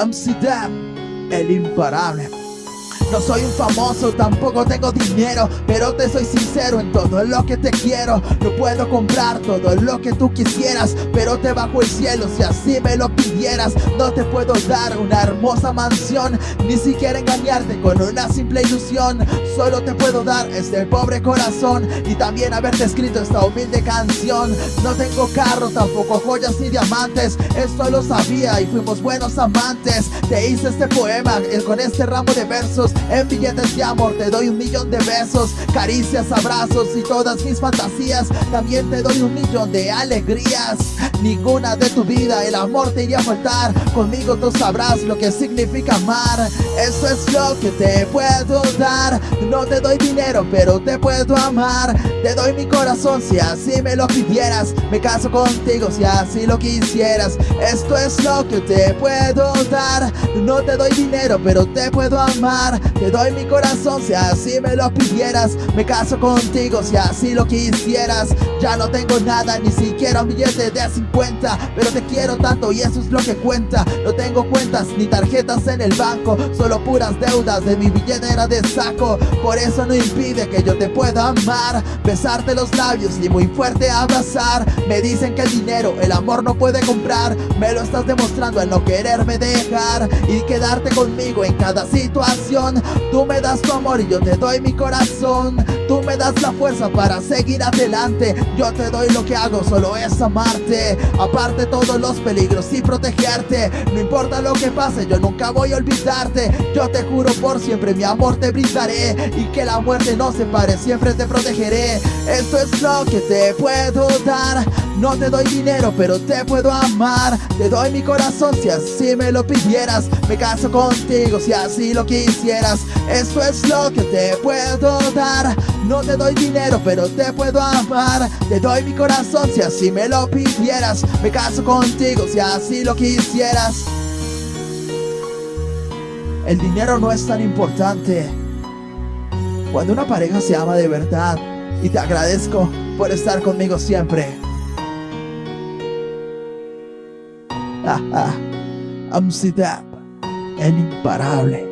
Amsterdam, el imparable. No soy un famoso, tampoco tengo dinero Pero te soy sincero en todo lo que te quiero. No puedo comprar todo lo que tú quisieras Pero te bajo el cielo si así me lo pidieras. No te puedo dar una hermosa mansión Ni siquiera engañarte con una simple ilusión. Solo te puedo dar este pobre corazón Y también haberte escrito esta humilde canción. No tengo carro, tampoco joyas ni diamantes Esto lo sabía y fuimos buenos amantes. Te hice este poema con este ramo de versos en billetes de amor te doy un millón de besos Caricias, abrazos y todas mis fantasías. También te doy un millón de alegrías. Ninguna de tu vida el amor te iría a faltar. Conmigo tú sabrás lo que significa amar. Eso es lo que te puedo dar. No te doy dinero pero te puedo amar. Te doy mi corazón si así me lo pidieras. Me caso contigo si así lo quisieras. Esto es lo que te puedo dar No te doy dinero pero te puedo amar. Te doy mi corazón si así me lo pidieras. Me caso contigo si así lo quisieras. Ya no tengo nada, ni siquiera un billete de 50 Pero te quiero tanto y eso es lo que cuenta. No tengo cuentas ni tarjetas en el banco. Solo puras deudas de mi billetera de saco. Por eso no impide que yo te pueda amar. Besarte los labios y muy fuerte abrazar. Me dicen que el dinero, el amor no puede comprar. Me lo estás demostrando al no quererme dejar Y quedarte conmigo en cada situación. Tú me das tu amor y yo te doy mi corazón. Tú me das la fuerza para seguir adelante. Yo te doy lo que hago, solo es amarte. Aparte todos los peligros y protegerte. No importa lo que pase, yo nunca voy a olvidarte. Yo te juro por siempre mi amor te brindaré. Y que la muerte no se pare, siempre te protegeré. Esto es lo que te puedo dar no te doy dinero, pero te puedo amar. Te doy mi corazón si así me lo pidieras. Me caso contigo si así lo quisieras. Esto es lo que te puedo dar. No te doy dinero, pero te puedo amar. Te doy mi corazón si así me lo pidieras. Me caso contigo si así lo quisieras. El dinero no es tan importante Cuando una pareja se ama de verdad. Y te agradezco por estar conmigo siempre Amsidap and imparable.